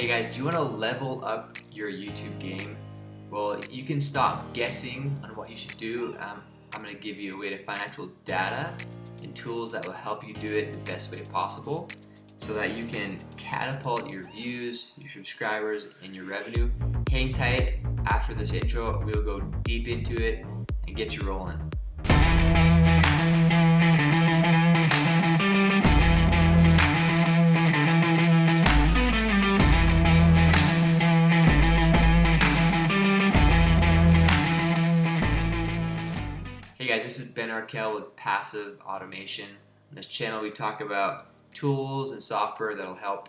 Hey guys, do you want to level up your YouTube game? Well, you can stop guessing on what you should do. Um, I'm going to give you a way to find actual data and tools that will help you do it the best way possible so that you can catapult your views, your subscribers, and your revenue. Hang tight after this intro. We'll go deep into it and get you rolling. This is Ben Arkell with Passive Automation. On this channel we talk about tools and software that'll help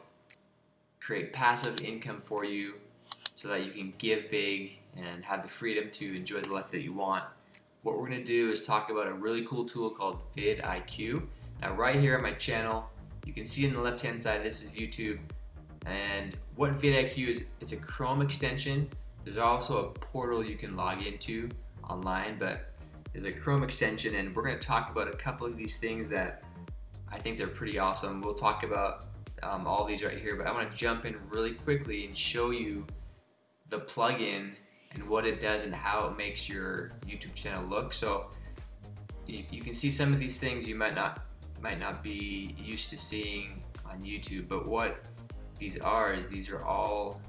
create passive income for you so that you can give big and have the freedom to enjoy the life that you want. What we're going to do is talk about a really cool tool called vidIQ. Now right here on my channel, you can see on the left hand side this is YouTube and what vidIQ is, it's a Chrome extension. There's also a portal you can log into online but is a Chrome extension and we're going to talk about a couple of these things that I think they're pretty awesome. We'll talk about um, all these right here, but I want to jump in really quickly and show you the plugin and what it does and how it makes your YouTube channel look. So you, you can see some of these things you might not might not be used to seeing on YouTube, but what these are is these are all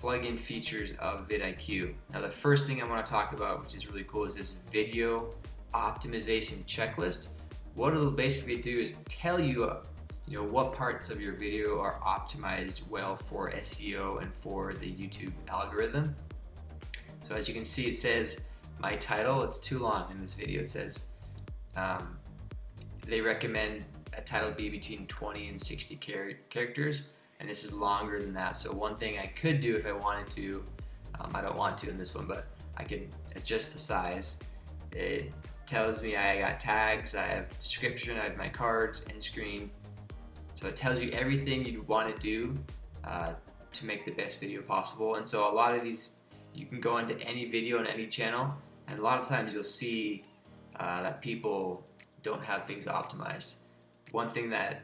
plugin features of vidIQ. Now the first thing I want to talk about, which is really cool, is this video optimization checklist. What it'll basically do is tell you, you know, what parts of your video are optimized well for SEO and for the YouTube algorithm. So as you can see, it says my title. It's too long in this video. It says um, they recommend a title be between 20 and 60 char characters and this is longer than that. So one thing I could do if I wanted to, um, I don't want to in this one, but I can adjust the size. It tells me I got tags, I have description, I have my cards, end screen. So it tells you everything you'd want to do uh, to make the best video possible. And so a lot of these, you can go into any video on any channel, and a lot of times you'll see uh, that people don't have things optimized. One thing that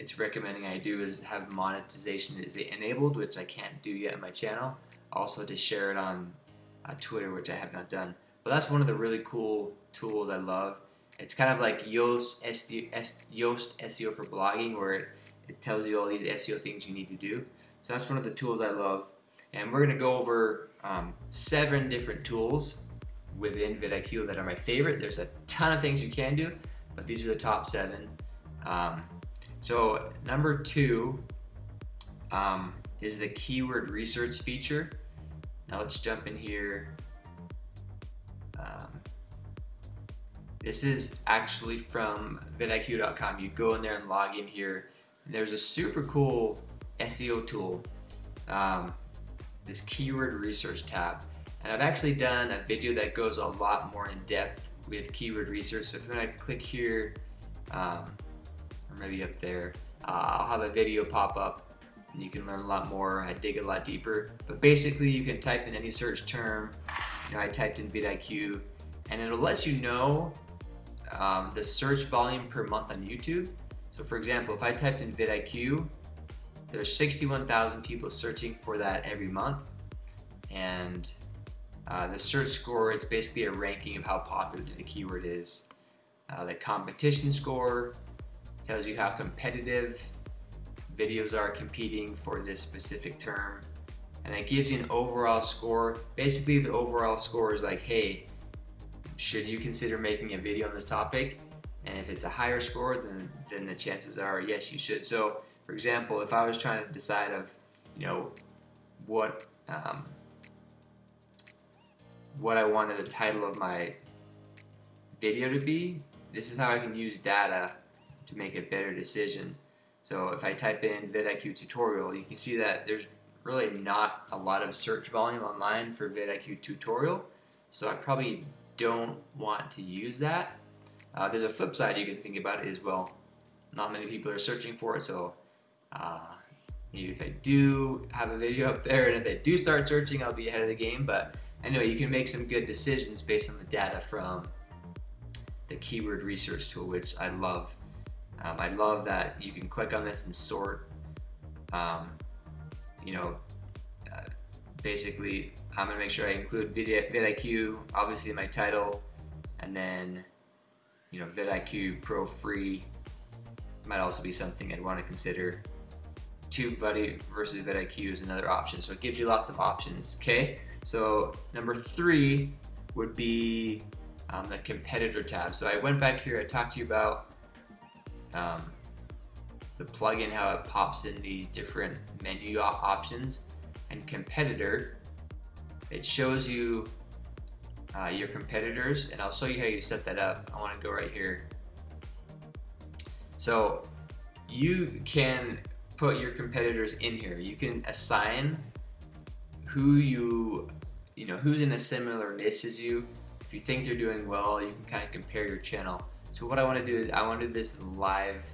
it's recommending I do is have monetization is enabled, which I can't do yet on my channel. Also to share it on uh, Twitter, which I have not done. But that's one of the really cool tools I love. It's kind of like Yoast SEO, Yoast SEO for blogging, where it, it tells you all these SEO things you need to do. So that's one of the tools I love. And we're going to go over um, seven different tools within vidIQ that are my favorite. There's a ton of things you can do, but these are the top seven. Um, so number two um, is the keyword research feature. Now let's jump in here. Um, this is actually from vidiq.com. You go in there and log in here. There's a super cool SEO tool, um, this keyword research tab. And I've actually done a video that goes a lot more in depth with keyword research. So if to click here, um, or maybe up there. Uh, I'll have a video pop up and you can learn a lot more. I dig a lot deeper. But basically you can type in any search term. You know, I typed in vidIQ and it'll let you know um, the search volume per month on YouTube. So for example, if I typed in vidIQ, there's 61,000 people searching for that every month. And uh, the search score, it's basically a ranking of how popular the keyword is. Uh, the competition score, tells you how competitive videos are competing for this specific term. And it gives you an overall score. Basically the overall score is like hey should you consider making a video on this topic? And if it's a higher score then then the chances are yes you should. So for example if I was trying to decide of you know what um, what I wanted the title of my video to be this is how I can use data to make a better decision. So if I type in vidIQ tutorial, you can see that there's really not a lot of search volume online for vidIQ tutorial. So I probably don't want to use that. Uh, there's a flip side you can think about it as well. Not many people are searching for it, so uh, maybe if I do have a video up there and if they do start searching, I'll be ahead of the game. But anyway, you can make some good decisions based on the data from the keyword research tool, which I love. Um, I love that you can click on this and sort. Um, you know, uh, basically I'm gonna make sure I include video, vidIQ, obviously in my title, and then you know vidIQ Pro free might also be something I'd want to consider. TubeBuddy versus vidIQ is another option, so it gives you lots of options. Okay, so number three would be um, the competitor tab. So I went back here, I talked to you about um, the plugin, how it pops in these different menu options, and competitor it shows you uh, your competitors and I'll show you how you set that up. I want to go right here. So you can put your competitors in here. You can assign who you, you know, who's in a similar niche as you. If you think they're doing well, you can kind of compare your channel. So what I want to do is I want to do this live,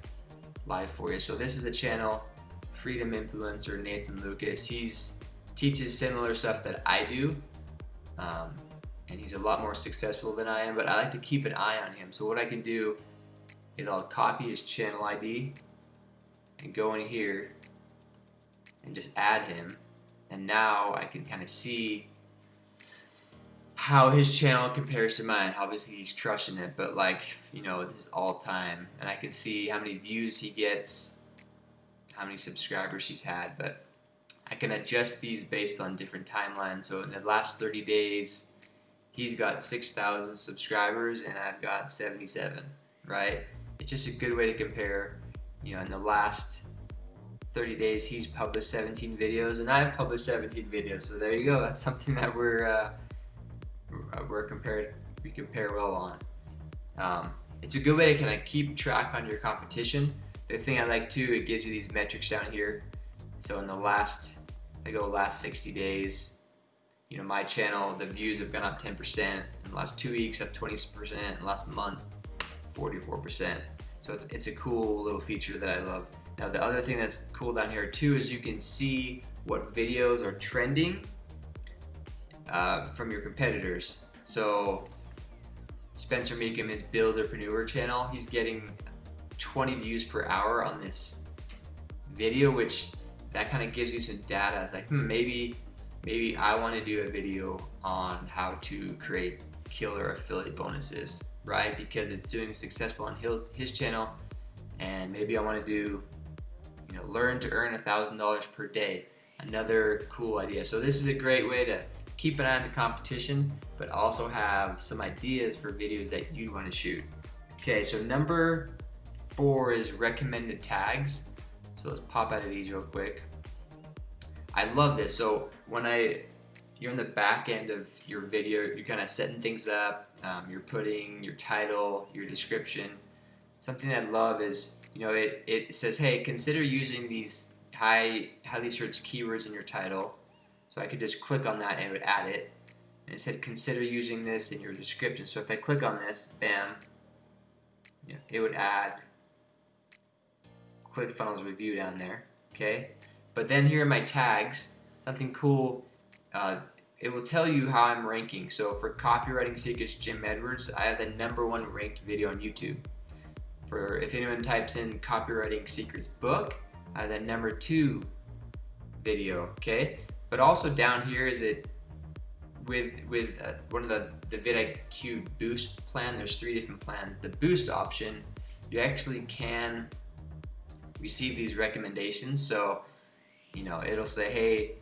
live for you. So this is the channel, Freedom Influencer Nathan Lucas. He's teaches similar stuff that I do. Um, and he's a lot more successful than I am, but I like to keep an eye on him. So what I can do is I'll copy his channel ID and go in here and just add him. And now I can kind of see how his channel compares to mine. Obviously he's crushing it, but like, you know, this is all time. And I can see how many views he gets, how many subscribers he's had, but I can adjust these based on different timelines. So in the last 30 days, he's got 6,000 subscribers and I've got 77, right? It's just a good way to compare. You know, in the last 30 days, he's published 17 videos and I've published 17 videos. So there you go. That's something that we're uh, we're compared we compare well on. Um, it's a good way to kind of keep track on your competition. The thing I like too, it gives you these metrics down here. So in the last, I go last 60 days, you know, my channel, the views have gone up 10%, in the last two weeks up 20%, in last month, 44%. So it's, it's a cool little feature that I love. Now the other thing that's cool down here too is you can see what videos are trending uh, from your competitors. So Spencer Mecham, his Buildapreneur channel, he's getting 20 views per hour on this video, which that kind of gives you some data. It's like, hmm, maybe, maybe I want to do a video on how to create killer affiliate bonuses, right? Because it's doing successful on his channel, and maybe I want to do, you know, learn to earn a thousand dollars per day. Another cool idea. So this is a great way to keep an eye on the competition, but also have some ideas for videos that you'd want to shoot. Okay, so number four is recommended tags. So let's pop out of these real quick. I love this. So when I, you're in the back end of your video, you're kind of setting things up, um, you're putting your title, your description. Something I love is, you know, it, it says, hey, consider using these high, highly searched keywords in your title. So I could just click on that and it would add it. And it said, consider using this in your description. So if I click on this, bam, know, it would add ClickFunnels review down there, okay? But then here are my tags, something cool, uh, it will tell you how I'm ranking. So for Copywriting Secrets Jim Edwards, I have the number one ranked video on YouTube. For if anyone types in Copywriting Secrets book, I have the number two video, okay? But also down here is it with with uh, one of the the vidIQ Boost plan. There's three different plans. The Boost option, you actually can receive these recommendations. So, you know, it'll say, hey,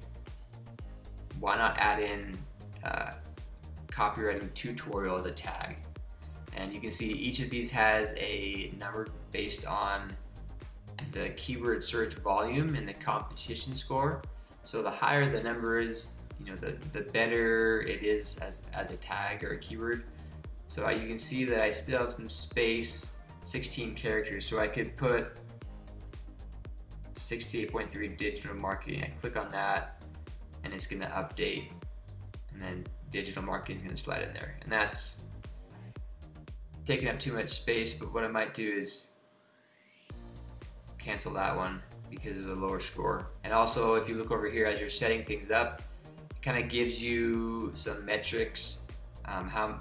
why not add in uh, copywriting tutorial as a tag? And you can see each of these has a number based on the keyword search volume and the competition score. So the higher the number is, you know, the, the better it is as, as a tag or a keyword. So you can see that I still have some space, 16 characters. So I could put 68.3 digital marketing. I click on that and it's gonna update and then digital marketing is gonna slide in there. And that's taking up too much space, but what I might do is cancel that one because of the lower score. And also if you look over here as you're setting things up, it kind of gives you some metrics, um, how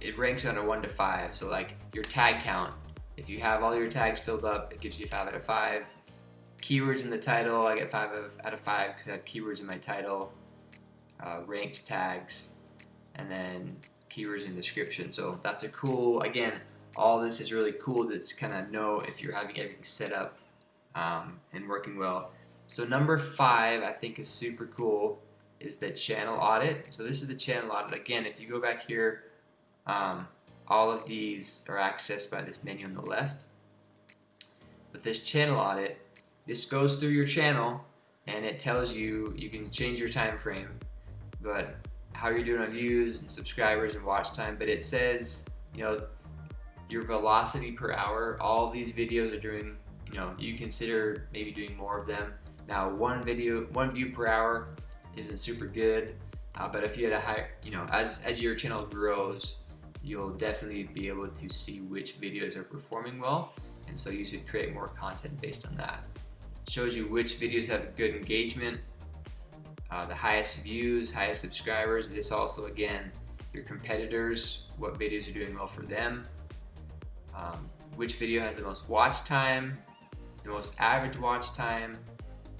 it, ranks on a one to five. So like your tag count, if you have all your tags filled up, it gives you five out of five keywords in the title, I get five out of five because I have keywords in my title, uh, ranked tags, and then keywords in description. So that's a cool, again, all this is really cool to kind of know if you're having everything set up um, and working well. So number five, I think is super cool, is the channel audit. So this is the channel audit. Again, if you go back here, um, all of these are accessed by this menu on the left. But this channel audit, this goes through your channel and it tells you, you can change your time frame, but how you're doing on views and subscribers and watch time, but it says, you know, your velocity per hour, all these videos are doing, you know, you consider maybe doing more of them. Now, one video, one view per hour isn't super good, uh, but if you had a high, you know, as, as your channel grows, you'll definitely be able to see which videos are performing well, and so you should create more content based on that. It shows you which videos have good engagement, uh, the highest views, highest subscribers. This also, again, your competitors, what videos are doing well for them, um, which video has the most watch time, the most average watch time,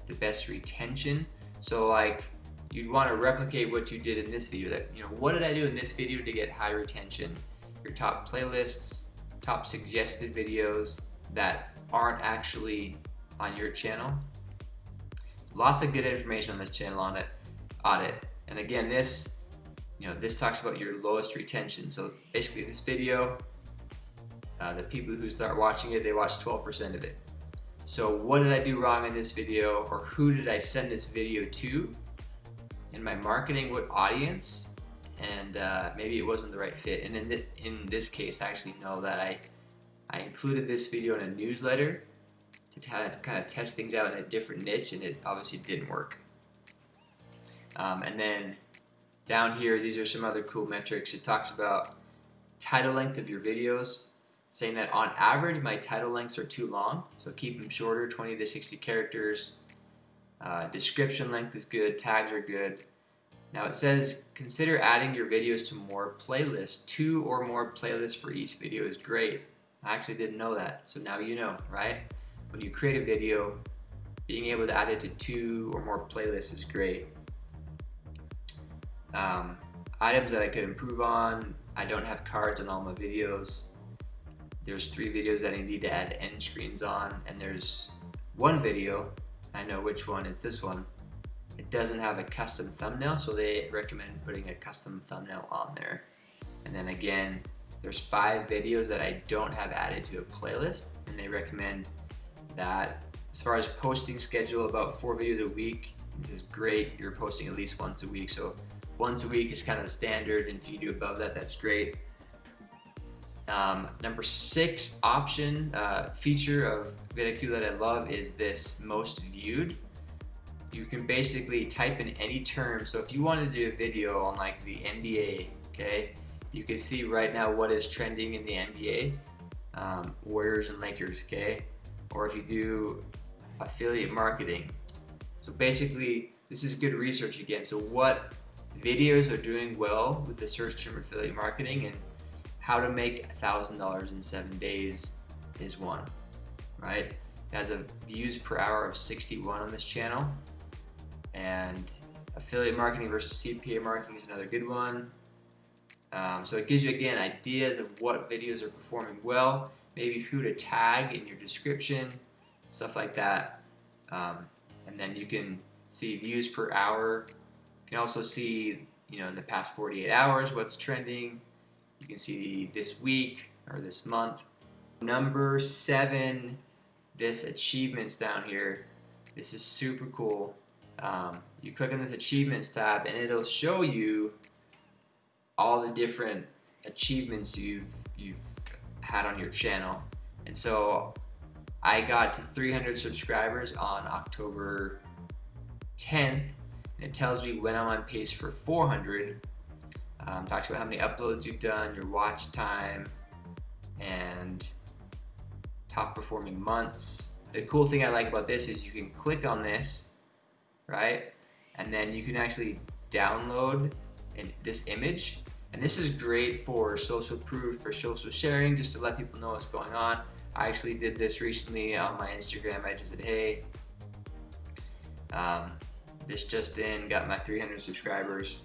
the best retention. So like you'd want to replicate what you did in this video. That you know, what did I do in this video to get high retention? Your top playlists, top suggested videos that aren't actually on your channel. Lots of good information on this channel on it, audit. And again, this, you know, this talks about your lowest retention. So basically this video, uh, the people who start watching it, they watch 12% of it. So what did I do wrong in this video or who did I send this video to? In my marketing, what audience? And uh, maybe it wasn't the right fit. And in, th in this case, I actually know that I, I included this video in a newsletter to kind of, kind of test things out in a different niche and it obviously didn't work. Um, and then down here, these are some other cool metrics. It talks about title length of your videos, saying that on average my title lengths are too long, so keep them shorter, 20 to 60 characters. Uh, description length is good, tags are good. Now it says consider adding your videos to more playlists. Two or more playlists for each video is great. I actually didn't know that, so now you know, right? When you create a video, being able to add it to two or more playlists is great. Um, items that I could improve on, I don't have cards on all my videos. There's three videos that I need to add end screens on, and there's one video, I know which one, it's this one. It doesn't have a custom thumbnail, so they recommend putting a custom thumbnail on there. And then again, there's five videos that I don't have added to a playlist, and they recommend that. As far as posting schedule, about four videos a week, this is great. You're posting at least once a week, so once a week is kind of the standard, and if you do above that, that's great. Um, number six option uh, feature of VidIQ that I love is this most viewed. You can basically type in any term. So if you want to do a video on like the NBA, okay, you can see right now what is trending in the NBA, um, Warriors and Lakers, okay, or if you do affiliate marketing. So basically, this is good research again. So what videos are doing well with the search term affiliate marketing and how to make $1,000 in seven days is one, right? It has a views per hour of 61 on this channel. And affiliate marketing versus CPA marketing is another good one. Um, so it gives you, again, ideas of what videos are performing well, maybe who to tag in your description, stuff like that. Um, and then you can see views per hour. You can also see, you know, in the past 48 hours, what's trending, you can see this week or this month. Number seven, this achievements down here. This is super cool. Um, you click on this achievements tab and it'll show you all the different achievements you've you've had on your channel. And so I got to 300 subscribers on October 10th and it tells me when I'm on pace for 400 um, talks about how many uploads you've done, your watch time, and top performing months. The cool thing I like about this is you can click on this, right? And then you can actually download in this image. And this is great for social proof, for social sharing, just to let people know what's going on. I actually did this recently on my Instagram. I just said, hey, Um, this just in, got my 300 subscribers.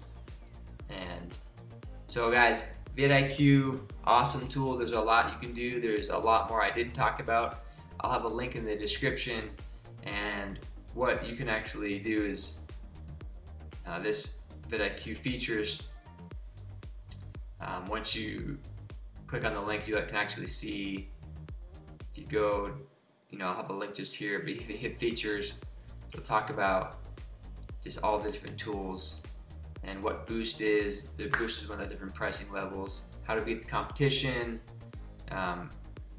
And so guys, vidIQ, awesome tool. There's a lot you can do. There's a lot more I didn't talk about. I'll have a link in the description. And what you can actually do is uh, this vidIQ features, um, once you click on the link, you can actually see, if you go, you know, I'll have a link just here, but if you hit features, it'll talk about just all the different tools and what Boost is. The Boost is one of the different pricing levels, how to beat the competition, um,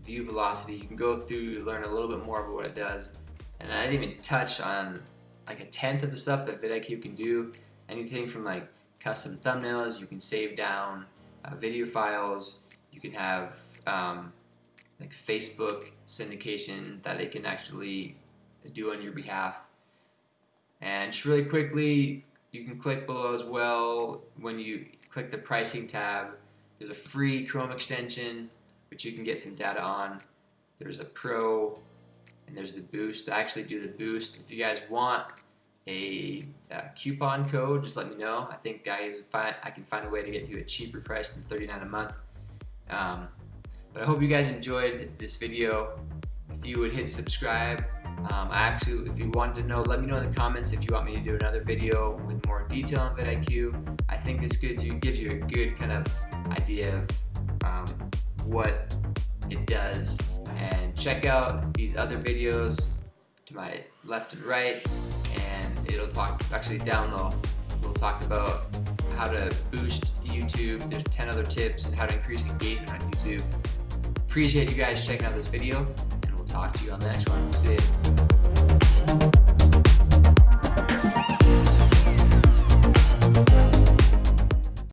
view velocity. You can go through, learn a little bit more about what it does. And I didn't even touch on like a tenth of the stuff that vidIQ can do. Anything from like custom thumbnails, you can save down uh, video files, you can have um, like Facebook syndication that it can actually do on your behalf. And just really quickly, you can click below as well when you click the pricing tab. There's a free Chrome extension which you can get some data on. There's a Pro and there's the Boost. I actually do the Boost. If you guys want a, coupon code, just let me know. I think guys, I can find a way to get you a cheaper price than 39 a month. Um, but I hope you guys enjoyed this video. If you would hit subscribe, um, I actually, if you wanted to know, let me know in the comments if you want me to do another video with more detail on vidIQ. I think this gives you, a good kind of idea of um, what it does. And check out these other videos to my left and right, and it'll talk, actually down low, we'll talk about how to boost YouTube. There's 10 other tips and how to increase engagement on YouTube. Appreciate you guys checking out this video, talk to you on the next one. See you.